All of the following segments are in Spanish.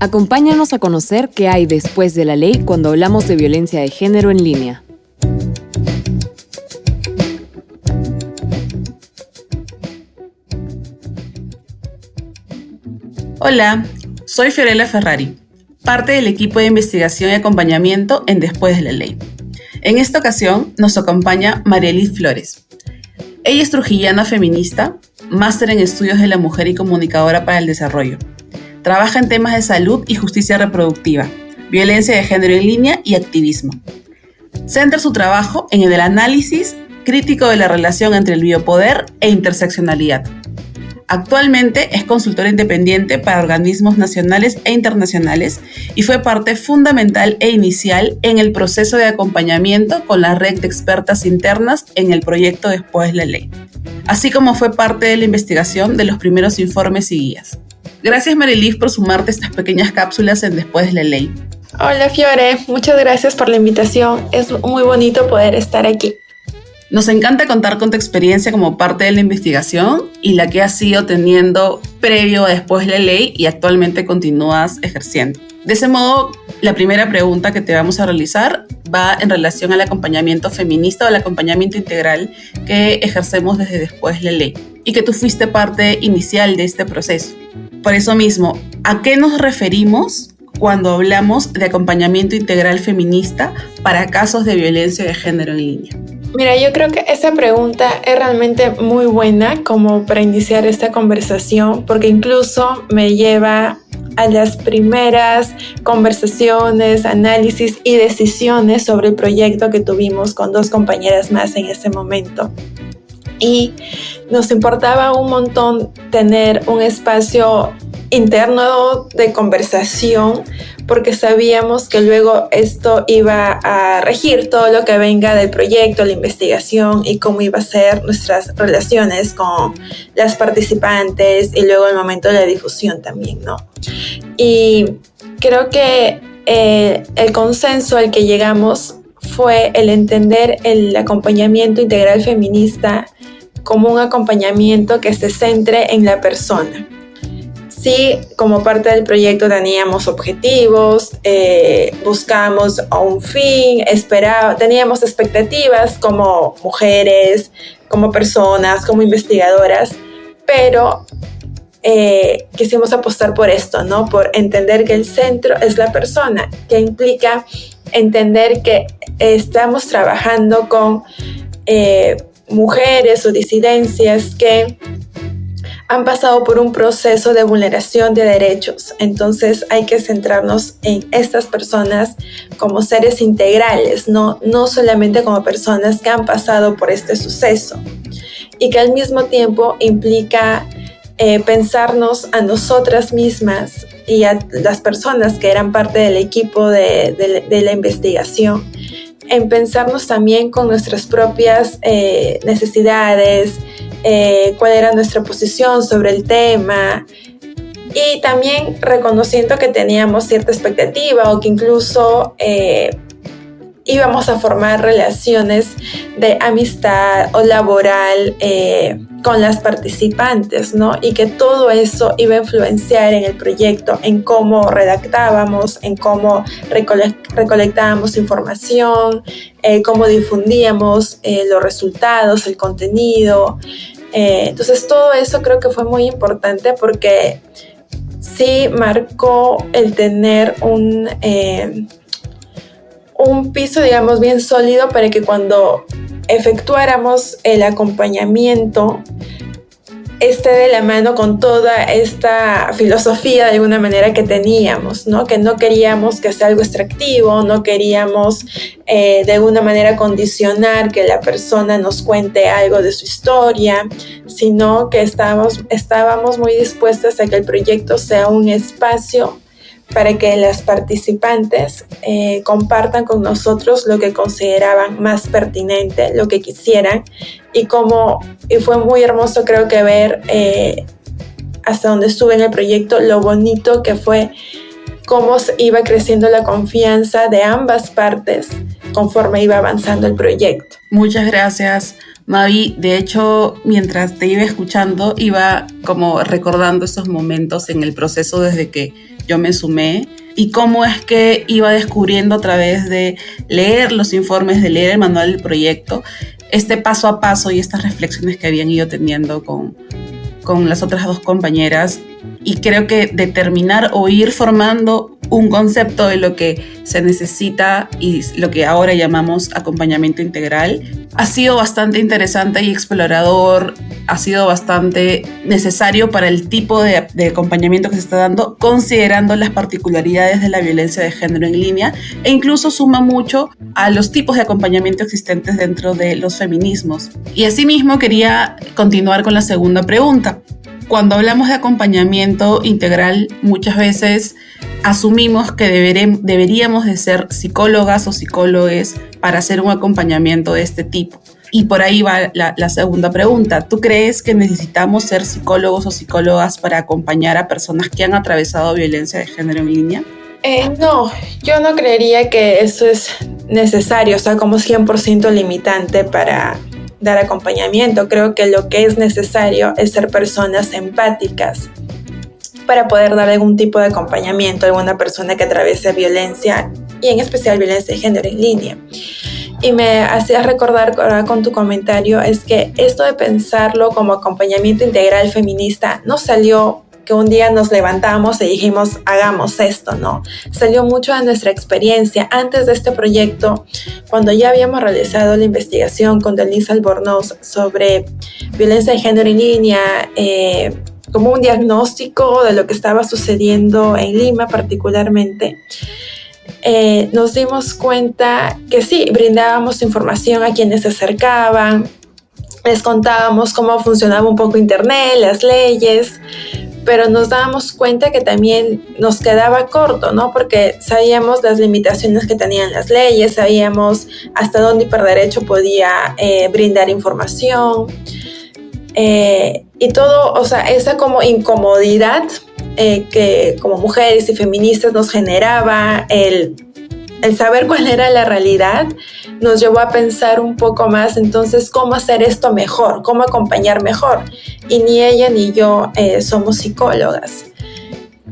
Acompáñanos a conocer qué hay después de la ley cuando hablamos de violencia de género en línea. Hola, soy Fiorella Ferrari, parte del equipo de investigación y acompañamiento en Después de la Ley. En esta ocasión nos acompaña Marielis Flores. Ella es trujillana feminista, máster en estudios de la mujer y comunicadora para el desarrollo. Trabaja en temas de salud y justicia reproductiva, violencia de género en línea y activismo. Centra su trabajo en el análisis crítico de la relación entre el biopoder e interseccionalidad. Actualmente es consultora independiente para organismos nacionales e internacionales y fue parte fundamental e inicial en el proceso de acompañamiento con la red de expertas internas en el proyecto Después de la Ley, así como fue parte de la investigación de los primeros informes y guías. Gracias Marilif por sumarte a estas pequeñas cápsulas en Después de la Ley. Hola Fiore, muchas gracias por la invitación. Es muy bonito poder estar aquí. Nos encanta contar con tu experiencia como parte de la investigación y la que has ido teniendo previo a después de la ley y actualmente continúas ejerciendo. De ese modo, la primera pregunta que te vamos a realizar va en relación al acompañamiento feminista o al acompañamiento integral que ejercemos desde después de la ley y que tú fuiste parte inicial de este proceso. Por eso mismo, ¿a qué nos referimos cuando hablamos de acompañamiento integral feminista para casos de violencia de género en línea? Mira, yo creo que esa pregunta es realmente muy buena como para iniciar esta conversación, porque incluso me lleva a las primeras conversaciones, análisis y decisiones sobre el proyecto que tuvimos con dos compañeras más en ese momento. Y nos importaba un montón tener un espacio interno de conversación porque sabíamos que luego esto iba a regir todo lo que venga del proyecto, la investigación y cómo iba a ser nuestras relaciones con las participantes y luego el momento de la difusión también, ¿no? Y creo que eh, el consenso al que llegamos fue el entender el acompañamiento integral feminista como un acompañamiento que se centre en la persona Sí, como parte del proyecto teníamos objetivos, eh, buscamos un fin, esperaba, teníamos expectativas como mujeres, como personas, como investigadoras, pero eh, quisimos apostar por esto, ¿no? Por entender que el centro es la persona, que implica entender que estamos trabajando con eh, mujeres o disidencias que han pasado por un proceso de vulneración de derechos. Entonces hay que centrarnos en estas personas como seres integrales, no, no solamente como personas que han pasado por este suceso. Y que al mismo tiempo implica eh, pensarnos a nosotras mismas y a las personas que eran parte del equipo de, la investigación, en pensarnos también con nuestras propias eh, necesidades, eh, cuál era nuestra posición sobre el tema. Y también reconociendo que teníamos cierta expectativa o que incluso eh, íbamos a formar relaciones de amistad o laboral con las participantes, ¿no? Y que todo eso iba a influenciar en el proyecto, en cómo redactábamos, en cómo recolectábamos información, eh, cómo difundíamos eh, los resultados, el contenido. entonces todo eso creo que fue muy importante porque sí marcó el tener un un piso, digamos, bien sólido para que cuando efectuáramos el acompañamiento esté de la mano con toda esta filosofía de alguna manera que teníamos, ¿no? Que no queríamos que sea algo extractivo, no queríamos eh, de alguna manera condicionar que la persona nos cuente algo de su historia, sino que estábamos, estábamos muy dispuestas a que el proyecto sea un espacio para que las participantes eh, compartan con nosotros lo que consideraban más pertinente, lo que quisieran y como y fue muy hermoso creo que ver eh, hasta donde estuve en el proyecto lo bonito que fue cómo iba creciendo la confianza de ambas partes conforme iba avanzando el proyecto. Muchas gracias Mavi, de hecho, mientras te iba escuchando, iba como recordando esos momentos en el proceso desde que yo me sumé y cómo es que iba descubriendo a través de leer los informes, de leer el manual del proyecto, este paso a paso y estas reflexiones que habían ido teniendo con, con las otras dos compañeras. Y creo que determinar o ir formando un concepto de lo que se necesita y lo que ahora llamamos acompañamiento integral ha sido bastante interesante y explorador, ha sido bastante necesario para el tipo de, acompañamiento que se está dando, considerando las particularidades de la violencia de género en línea e incluso suma mucho a los tipos de acompañamiento existentes dentro de los feminismos. Y asimismo quería continuar con la segunda pregunta cuando hablamos de acompañamiento integral, muchas veces asumimos que deberíamos de ser psicólogas o psicólogos para hacer un acompañamiento de este tipo. Y por ahí va la, segunda pregunta. ¿Tú crees que necesitamos ser psicólogos o psicólogas para acompañar a personas que han atravesado violencia de género en línea? Eh, no, yo no creería que eso es necesario, o sea, como 100% limitante para dar acompañamiento. Creo que lo que es necesario es ser personas empáticas para poder dar algún tipo de acompañamiento a alguna persona que atraviese violencia y en especial violencia de género en línea. Y me hacías recordar con tu comentario es que esto de pensarlo como acompañamiento integral feminista no salió que un día nos levantamos y dijimos, hagamos esto, ¿no? Salió mucho de nuestra experiencia antes de este proyecto, cuando ya habíamos realizado la investigación con Denise Albornoz sobre violencia de género en línea, eh, como un diagnóstico de lo que estaba sucediendo en Lima particularmente. Eh, nos dimos cuenta que sí, brindábamos información a quienes se acercaban, les contábamos cómo funcionaba un poco Internet, las leyes, pero nos dábamos cuenta que también nos quedaba corto, ¿no? Porque sabíamos las limitaciones que tenían las leyes, sabíamos hasta dónde Hiperderecho podía eh, brindar información. Eh, y todo, o sea, esa como incomodidad eh, que como mujeres y feministas nos generaba el el saber cuál era la realidad nos llevó a pensar un poco más entonces cómo hacer esto mejor, cómo acompañar mejor. Y ni ella ni yo eh, somos psicólogas.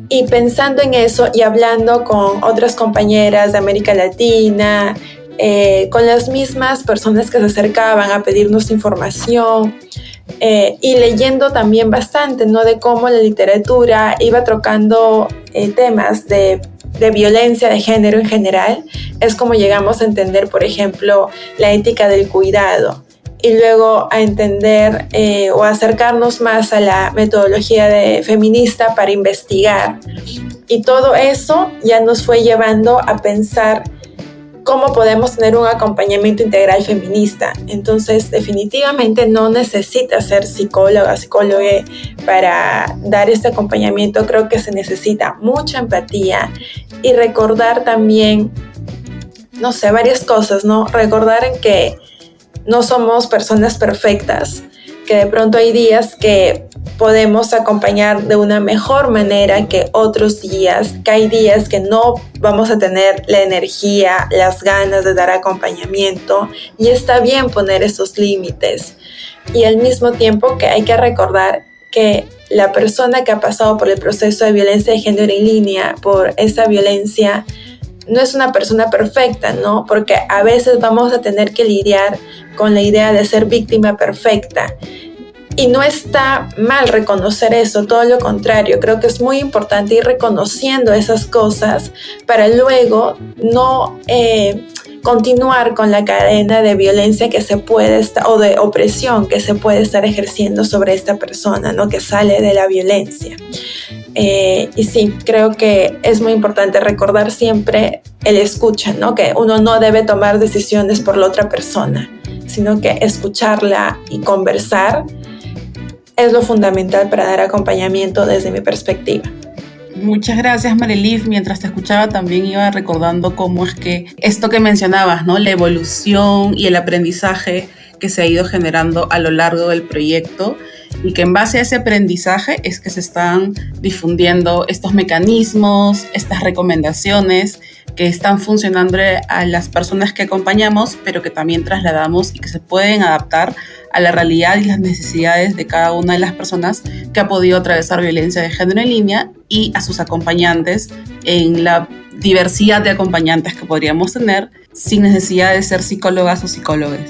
Y pensando en eso y hablando con otras compañeras de América Latina, eh, con las mismas personas que se acercaban a pedirnos información, eh, y leyendo también bastante, ¿no? De cómo la literatura iba trocando temas de de violencia de género en general, es como llegamos a entender, por ejemplo, la ética del cuidado y luego a entender eh, o acercarnos más a la metodología de feminista para investigar. Y todo eso ya nos fue llevando a pensar cómo podemos tener un acompañamiento integral feminista. Entonces, definitivamente no necesita ser psicóloga, psicólogo para dar este acompañamiento. Creo que se necesita mucha empatía y recordar también, no sé, varias cosas, ¿no? Recordar en que no somos personas perfectas, que de pronto hay días que podemos acompañar de una mejor manera que otros días, que hay días que no vamos a tener la energía, las ganas de dar acompañamiento y está bien poner esos límites. Y al mismo tiempo que hay que recordar que la persona que ha pasado por el proceso de violencia de género en línea, por esa violencia, no es una persona perfecta, ¿no? Porque a veces vamos a tener que lidiar con la idea de ser víctima perfecta y no está mal reconocer eso, todo lo contrario, creo que es muy importante ir reconociendo esas cosas para luego no eh, continuar con la cadena de violencia que se puede estar, o de opresión que se puede estar ejerciendo sobre esta persona, ¿no? que sale de la violencia. Eh, y sí, creo que es muy importante recordar siempre el escucha, ¿no? que uno no debe tomar decisiones por la otra persona, sino que escucharla y conversar es lo fundamental para dar acompañamiento desde mi perspectiva. Muchas gracias, Marelif. Mientras te escuchaba también iba recordando cómo es que esto que mencionabas, ¿no? La evolución y el aprendizaje que se ha ido generando a lo largo del proyecto y que en base a ese aprendizaje es que se están difundiendo estos mecanismos, estas recomendaciones que están funcionando a las personas que acompañamos, pero que también trasladamos y que se pueden adaptar a la realidad y las necesidades de cada una de las personas que ha podido atravesar violencia de género en línea y a sus acompañantes en la diversidad de acompañantes que podríamos tener sin necesidad de ser psicólogas o psicólogos.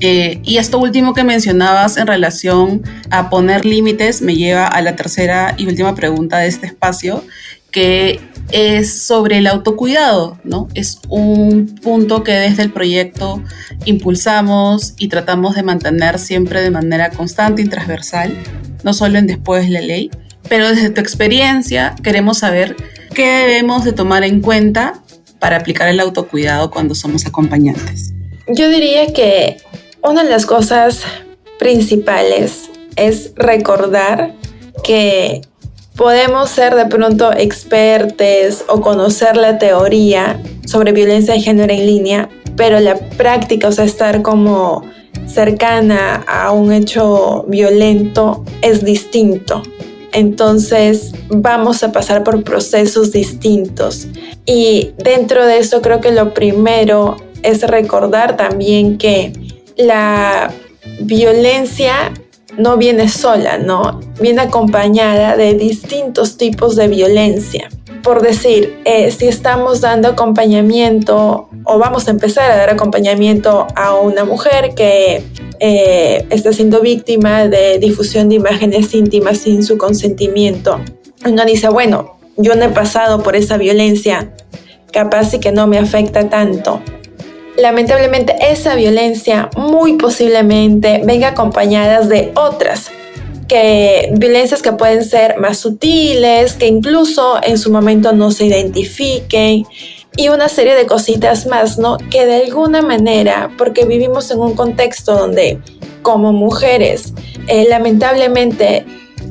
Eh, y esto último que mencionabas en relación a poner límites me lleva a la tercera y última pregunta de este espacio, que es sobre el autocuidado, ¿no? Es un punto que desde el proyecto impulsamos y tratamos de mantener siempre de manera constante y transversal, no solo en Después de la Ley, pero desde tu experiencia queremos saber qué debemos de tomar en cuenta para aplicar el autocuidado cuando somos acompañantes. Yo diría que una de las cosas principales es recordar que podemos ser de pronto expertos o conocer la teoría sobre violencia de género en línea, pero la práctica, o sea, estar como cercana a un hecho violento es distinto. Entonces vamos a pasar por procesos distintos. Y dentro de eso creo que lo primero es recordar también que la violencia no viene sola, ¿no? Viene acompañada de distintos tipos de violencia. Por decir, eh, si estamos dando acompañamiento o vamos a empezar a dar acompañamiento a una mujer que eh, está siendo víctima de difusión de imágenes íntimas sin su consentimiento, uno dice, bueno, yo no he pasado por esa violencia, capaz y que no me afecta tanto lamentablemente esa violencia muy posiblemente venga acompañadas de otras que violencias que pueden ser más sutiles, que incluso en su momento no se identifiquen y una serie de cositas más, ¿no? Que de alguna manera, porque vivimos en un contexto donde como mujeres, eh, lamentablemente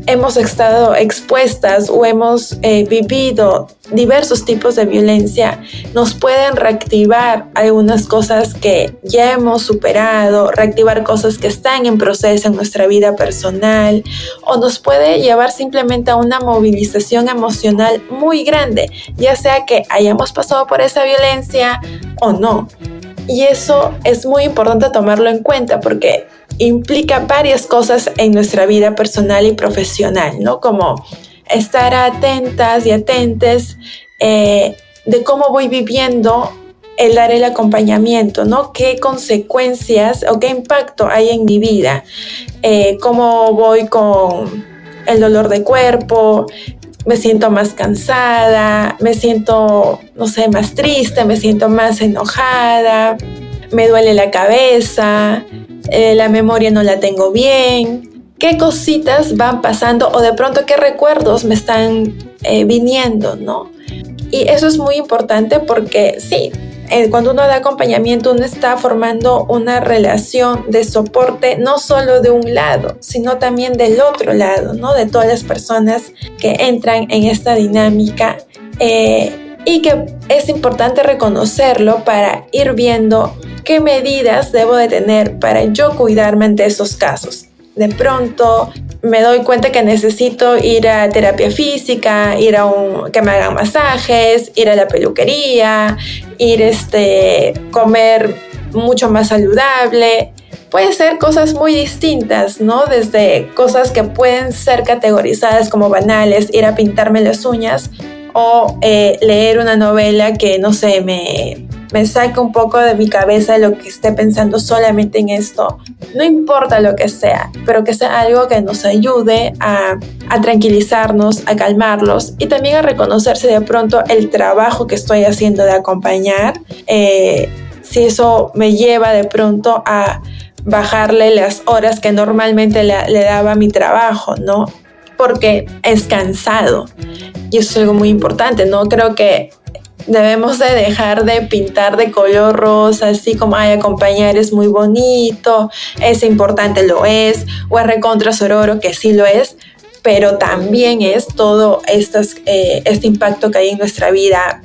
hemos estado expuestas o hemos eh, vivido diversos tipos de violencia, nos pueden reactivar algunas cosas que ya hemos superado, reactivar cosas que están en proceso en nuestra vida personal o nos puede llevar simplemente a una movilización emocional muy grande, ya sea que hayamos pasado por esa violencia o no. Y eso es muy importante tomarlo en cuenta porque implica varias cosas en nuestra vida personal y profesional, ¿no? Como estar atentas y atentes eh, de cómo voy viviendo el dar el acompañamiento, ¿no? ¿Qué consecuencias o qué impacto hay en mi vida? Eh, ¿Cómo voy con el dolor de cuerpo? Me siento más cansada, me siento, no sé, más triste, me siento más enojada, me duele la cabeza, eh, la memoria no la tengo bien, qué cositas van pasando o de pronto qué recuerdos me están eh, viniendo, ¿no? Y eso es muy importante porque sí, eh, cuando uno da acompañamiento uno está formando una relación de soporte no solo de un lado, sino también del otro lado, ¿no? De todas las personas que entran en esta dinámica. Y que es importante reconocerlo para ir viendo qué medidas debo de tener para yo cuidarme ante esos casos. De pronto me doy cuenta que necesito ir a terapia física, ir a un, que me hagan masajes, ir a la peluquería, ir este comer mucho más saludable. Puede ser cosas muy distintas, ¿no? Desde cosas que pueden ser categorizadas como banales, ir a pintarme las uñas o eh, leer una novela que, no sé, me, me saca un poco de mi cabeza lo que esté pensando solamente en esto. No importa lo que sea, pero que sea algo que nos ayude a, tranquilizarnos, a calmarlos y también a reconocerse de pronto el trabajo que estoy haciendo de acompañar. Eh, si eso me lleva de pronto a bajarle las horas que normalmente le, daba a mi trabajo, ¿no? Porque es cansado. Y eso es algo muy importante, ¿no? Creo que debemos de dejar de pintar de color rosa, así como, ay, acompañar es muy bonito, es importante, lo es, o es recontra sororo, que sí lo es, pero también es todo eh, este impacto que hay en nuestra vida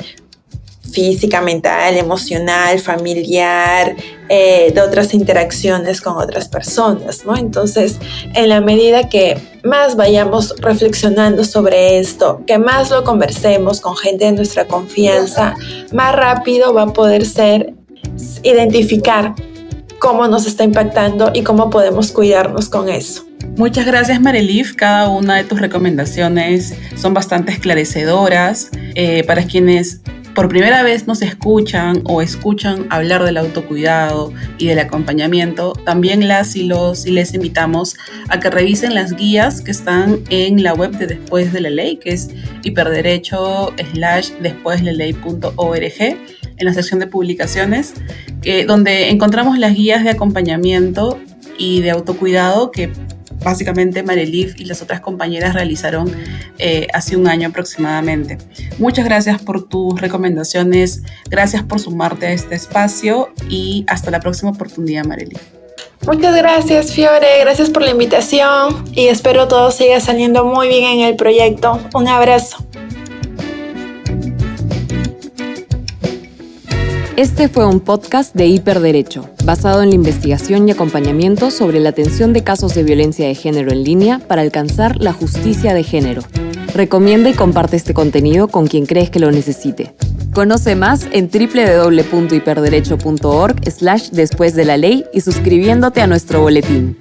física, mental, emocional, familiar, eh, de otras interacciones con otras personas, ¿no? Entonces, en la medida que más vayamos reflexionando sobre esto, que más lo conversemos con gente de nuestra confianza, más rápido va a poder ser identificar cómo nos está impactando y cómo podemos cuidarnos con eso. Muchas gracias Marelif, cada una de tus recomendaciones son bastante esclarecedoras eh, para quienes por primera vez nos escuchan o escuchan hablar del autocuidado y del acompañamiento, también las y los y les invitamos a que revisen las guías que están en la web de Después de la Ley, que es hiperderecho slash después de en la sección de publicaciones, donde encontramos las guías de acompañamiento y de autocuidado que básicamente Marelif y las otras compañeras realizaron eh, hace un año aproximadamente. Muchas gracias por tus recomendaciones, gracias por sumarte a este espacio y hasta la próxima oportunidad, Marelif. Muchas gracias, Fiore. Gracias por la invitación y espero todo siga saliendo muy bien en el proyecto. Un abrazo. Este fue un podcast de Hiperderecho, basado en la investigación y acompañamiento sobre la atención de casos de violencia de género en línea para alcanzar la justicia de género. Recomienda y comparte este contenido con quien crees que lo necesite. Conoce más en www.hiperderecho.org slash después de la ley y suscribiéndote a nuestro boletín.